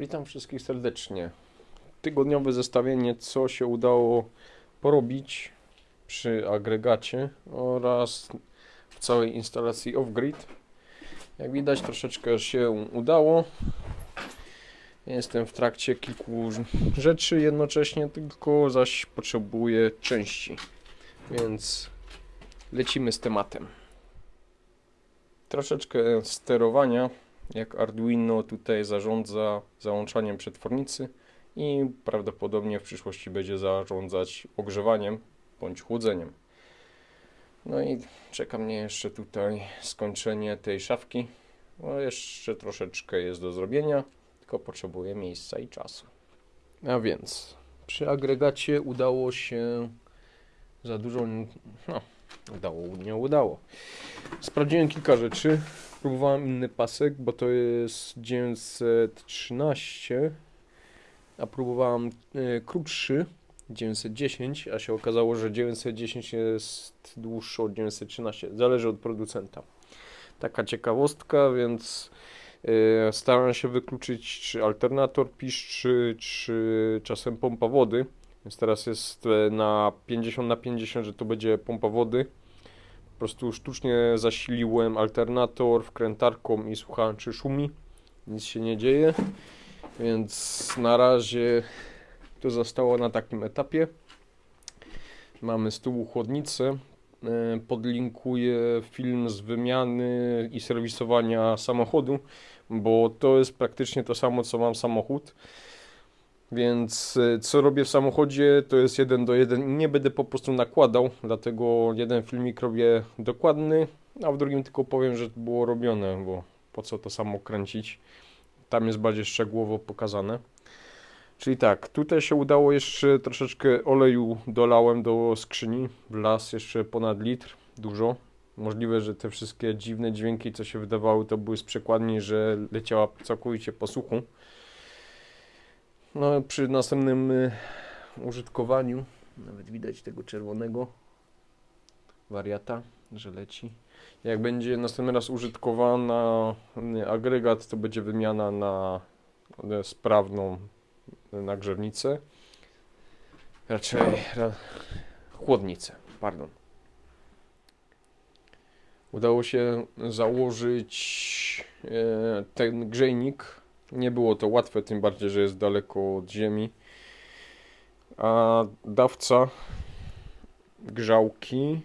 Witam wszystkich serdecznie. Tygodniowe zestawienie, co się udało porobić przy agregacie oraz w całej instalacji off-grid. Jak widać, troszeczkę się udało. Jestem w trakcie kilku rzeczy jednocześnie, tylko zaś potrzebuję części. Więc lecimy z tematem. Troszeczkę sterowania jak Arduino tutaj zarządza załączaniem przetwornicy i prawdopodobnie w przyszłości będzie zarządzać ogrzewaniem bądź chłodzeniem. No i czeka mnie jeszcze tutaj skończenie tej szafki. No jeszcze troszeczkę jest do zrobienia, tylko potrzebuję miejsca i czasu. A więc przy agregacie udało się za dużo, no udało, nie udało. Sprawdziłem kilka rzeczy. Próbowałem inny pasek, bo to jest 913, a próbowałem y, krótszy 910, a się okazało, że 910 jest dłuższy od 913. Zależy od producenta. Taka ciekawostka, więc y, staram się wykluczyć, czy alternator piszczy, czy czasem pompa wody. Więc teraz jest e, na 50 na 50, że to będzie pompa wody po prostu sztucznie zasiliłem alternator wkrętarką i słuchałem czy szumi. Nic się nie dzieje. Więc na razie to zostało na takim etapie. Mamy z tyłu chłodnicę. E, podlinkuję film z wymiany i serwisowania samochodu, bo to jest praktycznie to samo co mam samochód. Więc y, co robię w samochodzie, to jest jeden do jeden nie będę po prostu nakładał, dlatego jeden filmik robię dokładny, a w drugim tylko powiem, że było robione, bo po co to samo kręcić. Tam jest bardziej szczegółowo pokazane. Czyli tak, tutaj się udało jeszcze troszeczkę oleju dolałem do skrzyni, wlazł jeszcze ponad litr, dużo. Możliwe, że te wszystkie dziwne dźwięki, co się wydawały, to były z przekładni, że leciała całkowicie po suchu. No, przy następnym y, użytkowaniu, nawet widać tego czerwonego wariata, że leci. Jak będzie następny raz użytkowana y, agregat, to będzie wymiana na y, sprawną nagrzewnicę. Raczej ra, chłodnicę, pardon. Udało się założyć ten grzejnik nie było to łatwe, tym bardziej, że jest daleko od ziemi. A dawca grzałki,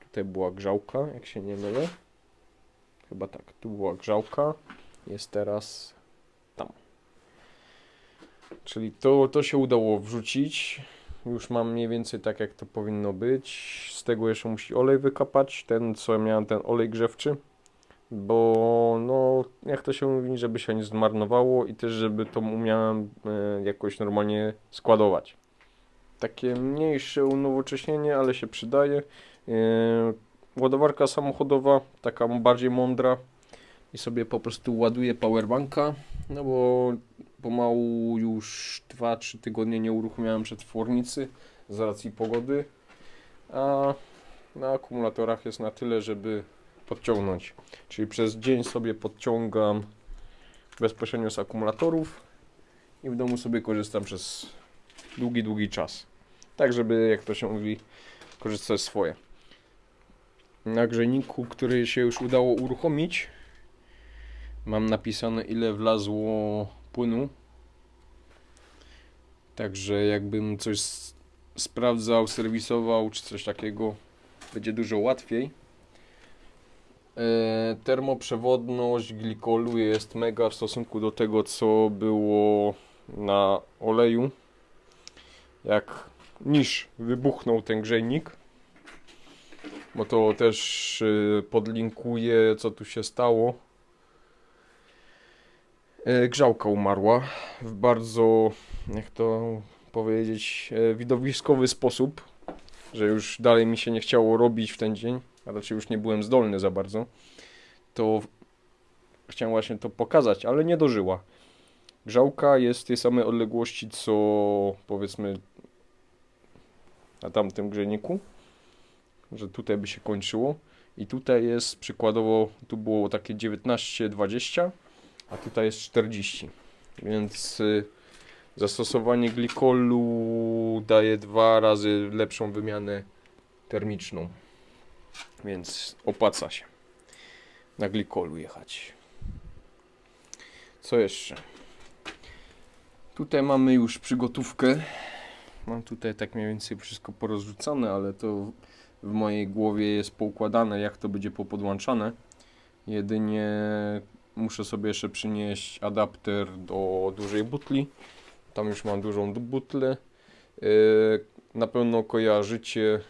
tutaj była grzałka, jak się nie mylę. Chyba tak, tu była grzałka, jest teraz tam. Czyli to, to się udało wrzucić. Już mam mniej więcej tak, jak to powinno być. Z tego jeszcze musi olej wykapać, ten co miałem, ten olej grzewczy bo no, jak to się mówi, żeby się nie zmarnowało i też, żeby to umiałem e, jakoś normalnie składować. Takie mniejsze unowocześnienie, ale się przydaje. E, ładowarka samochodowa, taka bardziej mądra i sobie po prostu ładuję powerbanka, no bo pomału już 2-3 tygodnie nie uruchomiałem przetwornicy z racji pogody, a na akumulatorach jest na tyle, żeby podciągnąć. Czyli przez dzień sobie podciągam bezpośrednio z akumulatorów i w domu sobie korzystam przez długi, długi czas. Tak, żeby, jak to się mówi, korzystać swoje. Na grzejniku, który się już udało uruchomić, mam napisane ile wlazło płynu. Także jakbym coś sprawdzał, serwisował czy coś takiego, będzie dużo łatwiej. E, termoprzewodność glikolu jest mega w stosunku do tego, co było na oleju. Jak niż wybuchnął ten grzejnik, bo to też e, podlinkuję, co tu się stało. E, grzałka umarła w bardzo, jak to powiedzieć, widowiskowy sposób, że już dalej mi się nie chciało robić w ten dzień a raczej już nie byłem zdolny za bardzo, to chciałem właśnie to pokazać, ale nie dożyła. Grzałka jest tej samej odległości, co powiedzmy na tamtym grzejniku, że tutaj by się kończyło. I tutaj jest przykładowo, tu było takie 19-20, a tutaj jest 40. więc y, zastosowanie glikolu daje dwa razy lepszą wymianę termiczną. Więc opłaca się na glikolu jechać. Co jeszcze? Tutaj mamy już przygotówkę. Mam tutaj tak mniej więcej wszystko porozrzucane, ale to w mojej głowie jest poukładane, jak to będzie popodłączane. Jedynie muszę sobie jeszcze przynieść adapter do dużej butli. Tam już mam dużą butlę. Yy, Na pewno kojarzycie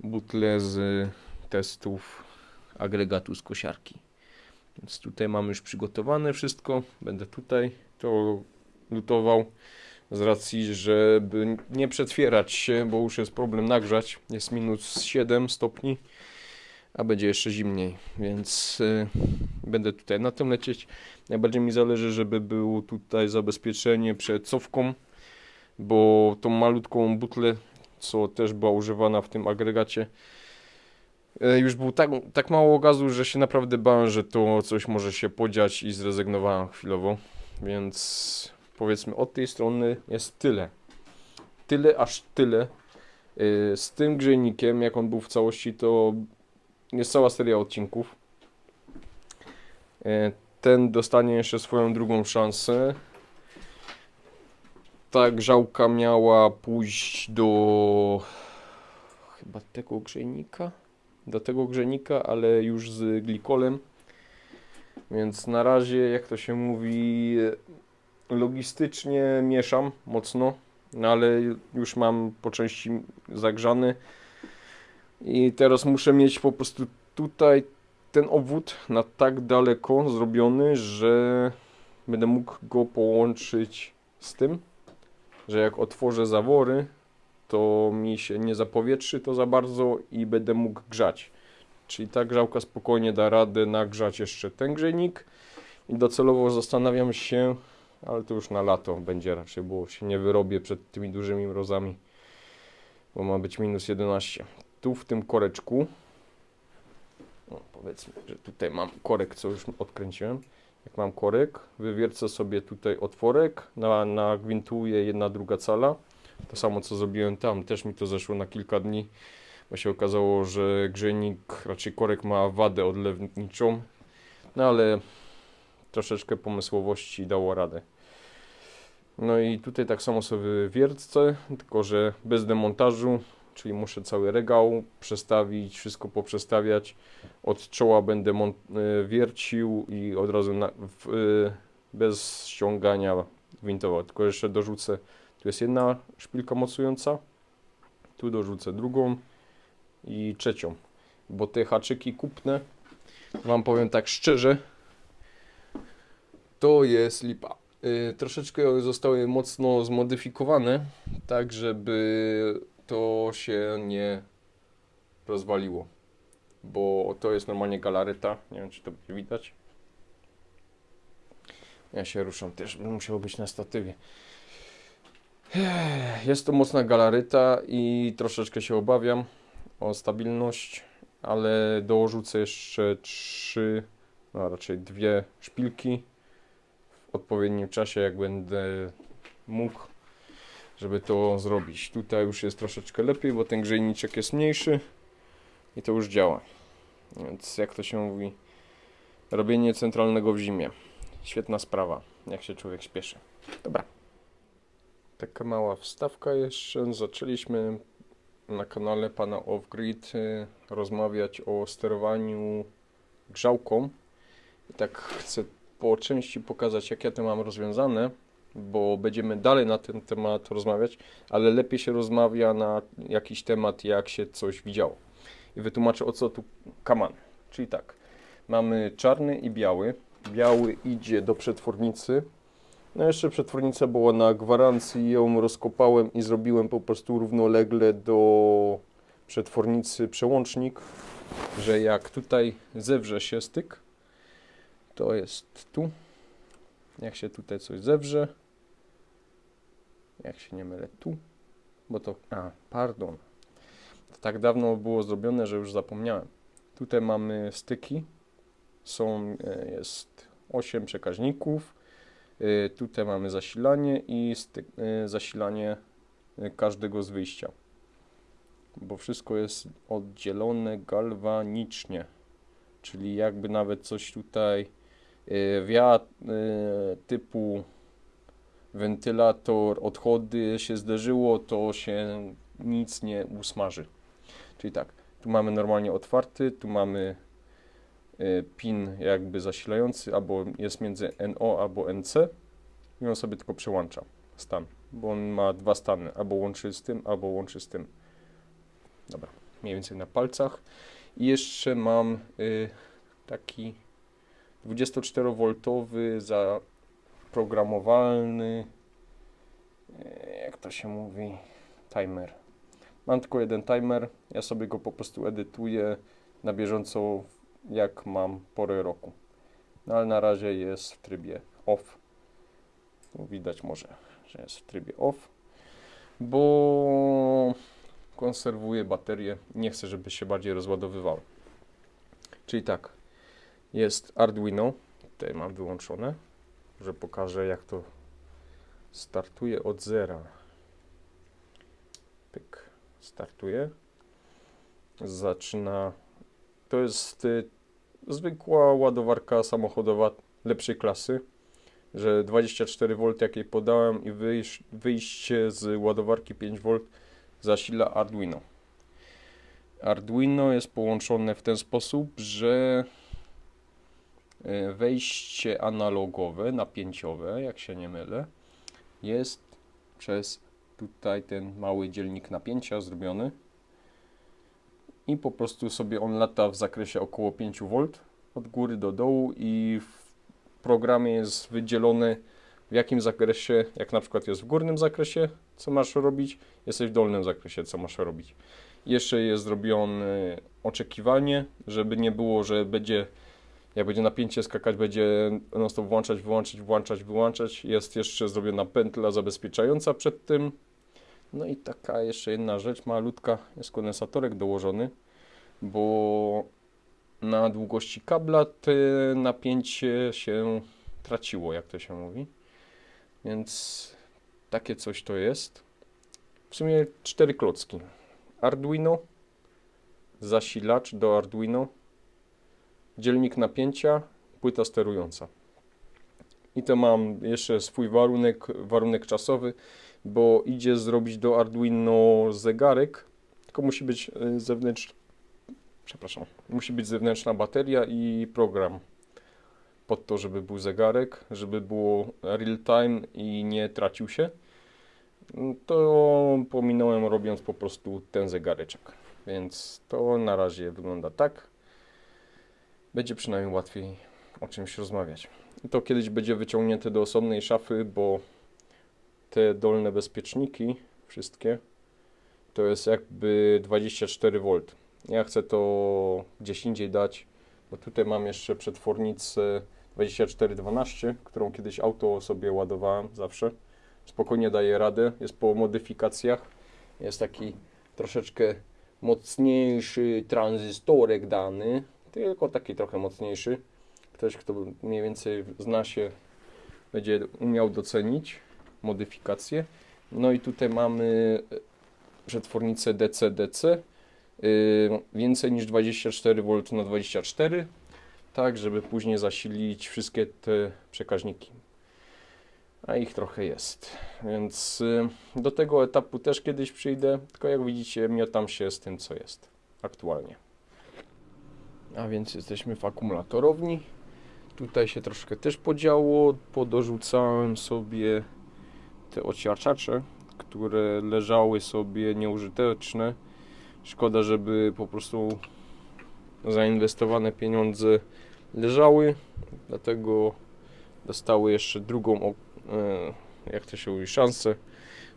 butlę z testów agregatu z kosiarki. Więc tutaj mam już przygotowane wszystko. Będę tutaj to lutował z racji, żeby nie przetwierać się, bo już jest problem nagrzać. Jest minus 7 stopni, a będzie jeszcze zimniej, więc y, będę tutaj na tym lecieć. Najbardziej mi zależy, żeby było tutaj zabezpieczenie przed cofką, bo tą malutką butlę, co też była używana w tym agregacie, e, już było tak, tak mało gazu, że się naprawdę bałem, że to coś może się podziać i zrezygnowałem chwilowo. Więc powiedzmy od tej strony jest tyle. Tyle aż tyle. Yy, Z tym grzejnikiem, jak on był w całości, to jest cała seria odcinków. Yy, Ten dostanie jeszcze swoją drugą szansę. Ta grzałka miała pójść do chyba tego grzejnika. Do tego grzejnika, ale już z glikolem. Więc na razie, jak to się mówi, logistycznie mieszam mocno, no ale już mam po części zagrzany. I teraz muszę mieć po prostu tutaj ten obwód na tak daleko zrobiony, że będę mógł go połączyć z tym, że jak otworzę zawory, to mi się nie zapowietrzy to za bardzo i będę mógł grzać. Czyli ta grzałka spokojnie da radę nagrzać jeszcze ten grzejnik i docelowo zastanawiam się, ale to już na lato będzie raczej, bo się nie wyrobię przed tymi dużymi mrozami, bo ma być minus 11. Tu w tym koreczku, powiedzmy, że tutaj mam korek, co już odkręciłem. Jak mam korek, wywiercę sobie tutaj otworek, na, jedna, druga cala. To samo co zrobiłem tam, też mi to zeszło na kilka dni, bo się okazało, że grzejnik, raczej korek ma wadę odlewniczą, no ale troszeczkę pomysłowości dało radę. No i tutaj tak samo sobie wiercę, tylko że bez demontażu, czyli muszę cały regał przestawić, wszystko poprzestawiać. Od czoła będę y, wiercił i od razu na, w, y, bez ściągania gwintował. Tylko jeszcze dorzucę, tu jest jedna szpilka mocująca, tu dorzucę drugą i trzecią, bo te haczyki kupne, wam powiem tak szczerze, to jest lipa. Y, troszeczkę zostały mocno zmodyfikowane, tak żeby to się nie rozwaliło. Bo to jest normalnie galareta. Nie wiem, czy to będzie widać. Ja się ruszam też, bym musiał być na statywie. Jest to mocna galaryta i troszeczkę się obawiam o stabilność, ale dorzucę jeszcze trzy, no raczej dwie szpilki w odpowiednim czasie, jak będę mógł, żeby to zrobić. Tutaj już jest troszeczkę lepiej, bo ten grzejniczek jest mniejszy i to już działa. Więc jak to się mówi, robienie centralnego w zimie. Świetna sprawa, jak się człowiek śpieszy. Dobra. Taka mała wstawka jeszcze. Zaczęliśmy na kanale pana Offgrid y, rozmawiać o sterowaniu grzałką. I tak chcę po części pokazać, jak ja to mam rozwiązane, bo będziemy dalej na ten temat rozmawiać, ale lepiej się rozmawia na jakiś temat, jak się coś widziało. I wytłumaczę o co tu kaman. Czyli tak, mamy czarny i biały. Biały idzie do przetwornicy. No jeszcze przetwornica była na gwarancji, ją rozkopałem i zrobiłem po prostu równolegle do przetwornicy przełącznik, że jak tutaj zewrze się styk, to jest tu. Jak się tutaj coś zewrze, jak się nie mylę, tu, bo to, a, pardon, to tak dawno było zrobione, że już zapomniałem. Tutaj mamy styki, są, e, jest 8 przekaźników, Y, Tutaj mamy zasilanie i styk, y, zasilanie każdego z wyjścia. Bo wszystko jest oddzielone galwanicznie. Czyli jakby nawet coś tutaj wiatr typu wentylator, odchody się zderzyło, to się nic nie usmaży. Czyli tak, tu mamy normalnie otwarty, tu mamy y, pin jakby zasilający, albo jest między NO albo NC i on sobie tylko przełącza stan, bo on ma dwa stany, albo łączy z tym, albo łączy z tym. Dobra, mniej więcej na palcach. I jeszcze mam y, taki 24V zaprogramowalny, y, jak to się mówi, timer. Mam tylko jeden timer, ja sobie go po prostu edytuję na bieżąco, jak mam porę roku. No ale na razie jest w trybie off. Tu widać może, że jest w trybie off, bo konserwuję baterię. Nie chcę, żeby się bardziej rozładowywały. Czyli tak, jest Arduino. Tutaj mam wyłączone, że pokażę jak to startuje od zera. Pyk, startuje. Zaczyna. To jest y, zwykła ładowarka samochodowa lepszej klasy, że 24V jakiej podałem i wyjś, wyjście z ładowarki 5V zasila Arduino. Arduino jest połączone w ten sposób, że wejście analogowe, napięciowe, jak się nie mylę, jest przez tutaj ten mały dzielnik napięcia zrobiony i po prostu sobie on lata w zakresie około 5V od góry do dołu i w programie jest wydzielony w jakim zakresie, jak na przykład jest w górnym zakresie, co masz robić, jesteś w dolnym zakresie, co masz robić. Jeszcze jest zrobione oczekiwanie, żeby nie było, że będzie, jak będzie napięcie skakać, będzie non stop włączać, wyłączać, włączać, wyłączać. Jest jeszcze zrobiona pętla zabezpieczająca przed tym. No i taka jeszcze jedna rzecz malutka, jest kondensatorek dołożony, bo na długości kabla te napięcie się traciło, jak to się mówi. Więc takie coś to jest. W sumie cztery klocki. Arduino, zasilacz do Arduino, dzielnik napięcia, płyta sterująca. I to mam jeszcze swój warunek, warunek czasowy, bo idzie zrobić do Arduino zegarek, tylko musi być y, zewnętrzny, przepraszam, musi być zewnętrzna bateria i program pod to, żeby był zegarek, żeby było real time i nie tracił się. To pominąłem robiąc po prostu ten zegareczek. Więc to na razie wygląda tak. Będzie przynajmniej łatwiej o czymś rozmawiać. I to kiedyś będzie wyciągnięte do osobnej szafy, bo te dolne bezpieczniki, wszystkie, to jest jakby 24V. Ja chcę to gdzieś indziej dać, bo tutaj mam jeszcze przetwornicę 2412, którą kiedyś auto sobie ładowałem zawsze. Spokojnie daje radę, jest po modyfikacjach. Jest taki troszeczkę mocniejszy tranzystorek dany, tylko taki trochę mocniejszy. Ktoś, kto mniej więcej zna się, będzie umiał docenić modyfikację. No i tutaj mamy przetwornicę DC-DC, yy, więcej niż 24V na 24 tak żeby później zasilić wszystkie te przekaźniki. A ich trochę jest. Więc y, do tego etapu też kiedyś przyjdę, tylko jak widzicie, miotam się z tym, co jest aktualnie. A więc jesteśmy w akumulatorowni. Tutaj się troszkę też podziało. Podorzucałem sobie te ociaczacze, które leżały sobie nieużyteczne. Szkoda, żeby po prostu zainwestowane pieniądze leżały, dlatego dostały jeszcze drugą, e, jak to się mówi, szansę.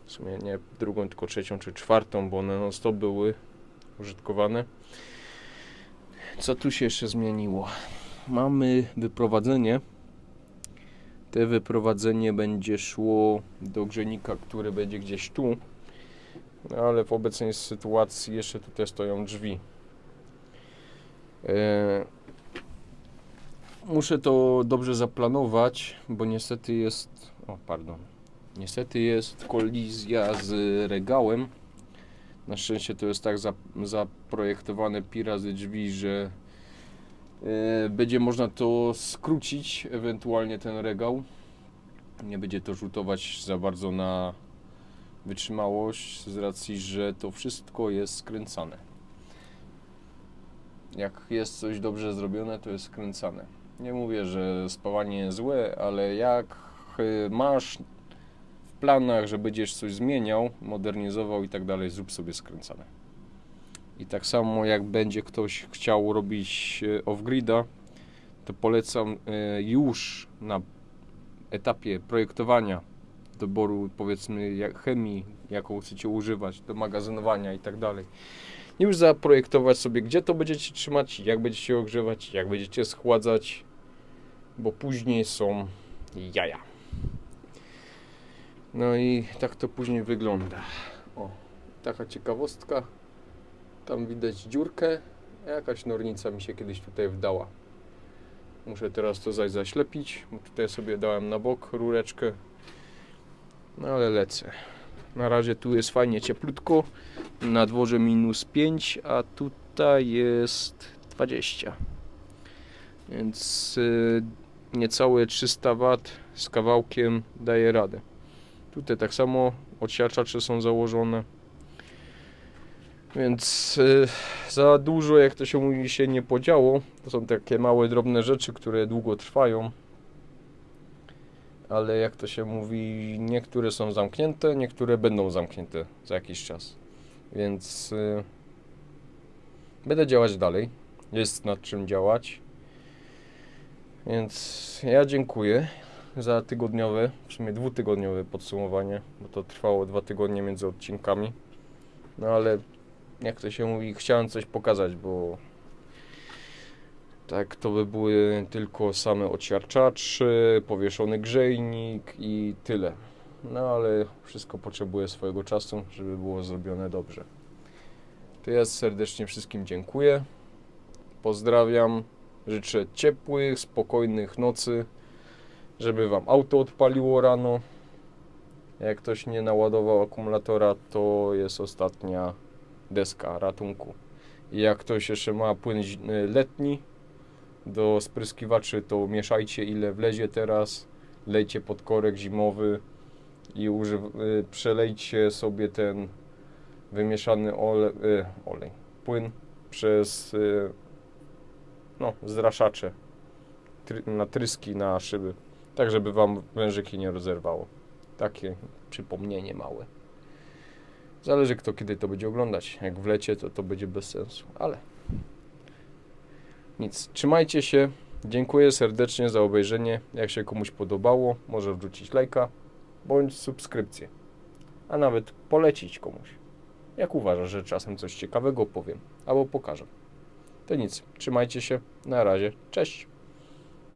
W sumie nie drugą, tylko trzecią czy czwartą, bo one non stop były użytkowane. Co tu się jeszcze zmieniło? Mamy wyprowadzenie. Te wyprowadzenie będzie szło do grzejnika, który będzie gdzieś tu. Ale w obecnej sytuacji jeszcze tutaj stoją drzwi. E, muszę to dobrze zaplanować, bo niestety jest. O, pardon. Niestety jest kolizja z regałem. Na szczęście to jest tak za, zaprojektowane pi razy drzwi, że e, będzie można to skrócić, ewentualnie ten regał. Nie będzie to rzutować za bardzo na wytrzymałość, z racji, że to wszystko jest skręcane. Jak jest coś dobrze zrobione, to jest skręcane. Nie mówię, że spawanie złe, ale jak y, masz planach, że będziesz coś zmieniał, modernizował i tak dalej, zrób sobie skręcane. I tak samo jak będzie ktoś chciał robić y, off-grida, to polecam y, już na etapie projektowania doboru powiedzmy jak chemii, jaką chcecie używać do magazynowania i tak dalej. Już zaprojektować sobie, gdzie to będziecie trzymać, jak będziecie ogrzewać, jak będziecie schładzać, bo później są jaja. No i tak to później wygląda. O, taka ciekawostka. Tam widać dziurkę. Jakaś nornica mi się kiedyś tutaj wdała. Muszę teraz to zaś zaślepić. Tutaj sobie dałem na bok rureczkę. No ale lecę. Na razie tu jest fajnie cieplutko. Na dworze minus 5, a tutaj jest 20. Więc y, niecałe 300 W z kawałkiem daje radę. Tutaj tak samo odsiaczacze są założone. Więc y, za dużo, jak to się mówi, się nie podziało. To są takie małe, drobne rzeczy, które długo trwają. Ale jak to się mówi, niektóre są zamknięte, niektóre będą zamknięte za jakiś czas. Więc y, będę działać dalej. Jest nad czym działać. Więc ja dziękuję za tygodniowe, w sumie dwutygodniowe podsumowanie, bo to trwało dwa tygodnie między odcinkami. No ale jak to się mówi, chciałem coś pokazać, bo tak to by były tylko same odsiarczacze, powieszony grzejnik i tyle. No ale wszystko potrzebuje swojego czasu, żeby było zrobione dobrze. To ja serdecznie wszystkim dziękuję. Pozdrawiam. Życzę ciepłych, spokojnych nocy, żeby Wam auto odpaliło rano. Jak ktoś nie naładował akumulatora, to jest ostatnia deska ratunku. I jak ktoś jeszcze ma płyn letni do spryskiwaczy, to mieszajcie ile wlezie teraz, lejcie pod korek zimowy i y, przelejcie sobie ten wymieszany ole, y, olej, płyn przez y, no, zraszacze try, na tryski, na szyby, tak żeby Wam wężyki nie rozerwało. Takie przypomnienie małe. Zależy kto kiedy to będzie oglądać. Jak w lecie, to to będzie bez sensu, ale nic. Trzymajcie się. Dziękuję serdecznie za obejrzenie. Jak się komuś podobało, może wrzucić lajka bądź subskrypcję, a nawet polecić komuś. Jak uważa, że czasem coś ciekawego powiem albo pokażę. To nic. Trzymajcie się. Na razie. Cześć.